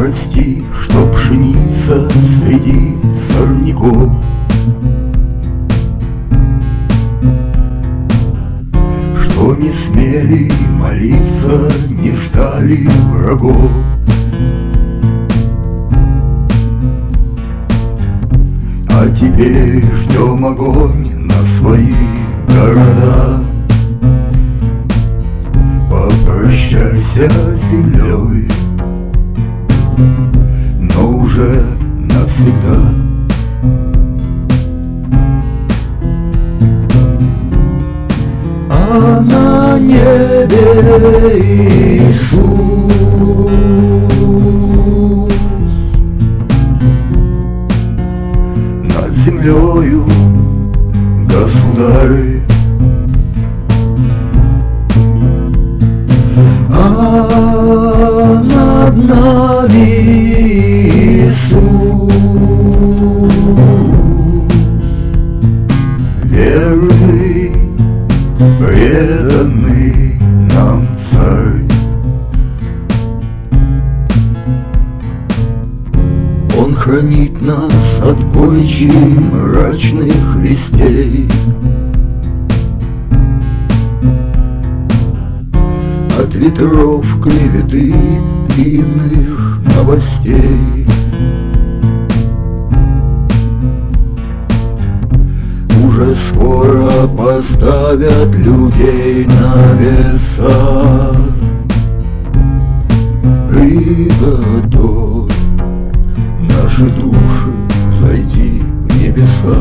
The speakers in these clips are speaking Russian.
прости, что пшеница среди сорняков. Что не смели молиться, не ждали врагов. А теперь ждем огонь на свои города. Попрощайся с землей Но уже навсегда А на небе Иисус землею, государь. Верный, преданный нам царь. Он хранит нас от горечи мрачных вестей От ветров клеветы иных новостей Уже скоро поставят людей на веса Приготовь наши души зайти в небеса.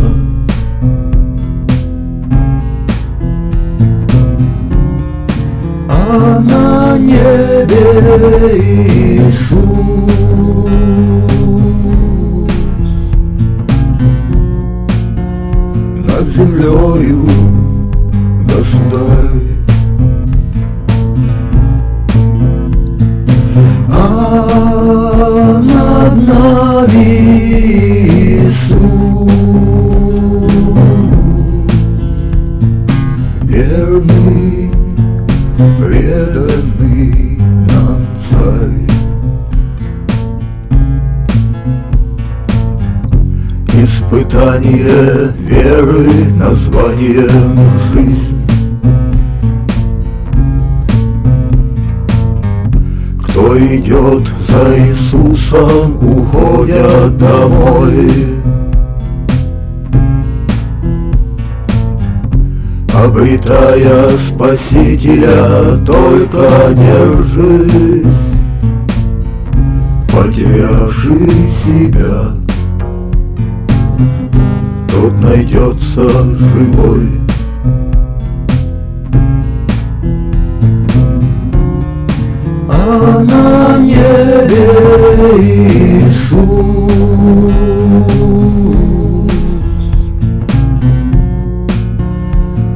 А на небе Иисус Над землею. Государь А над нами Испытание веры названием жизнь Кто идет за Иисусом, уходят домой. Обретая Спасителя, только держись Потерявший себя найдется живой. А на небе Иисус.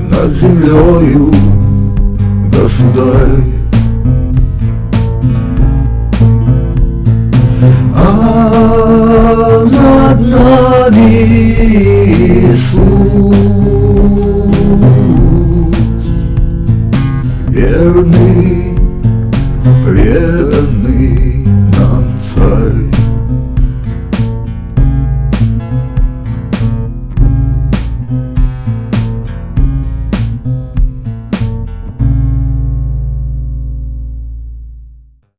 Над землею государь. А над нами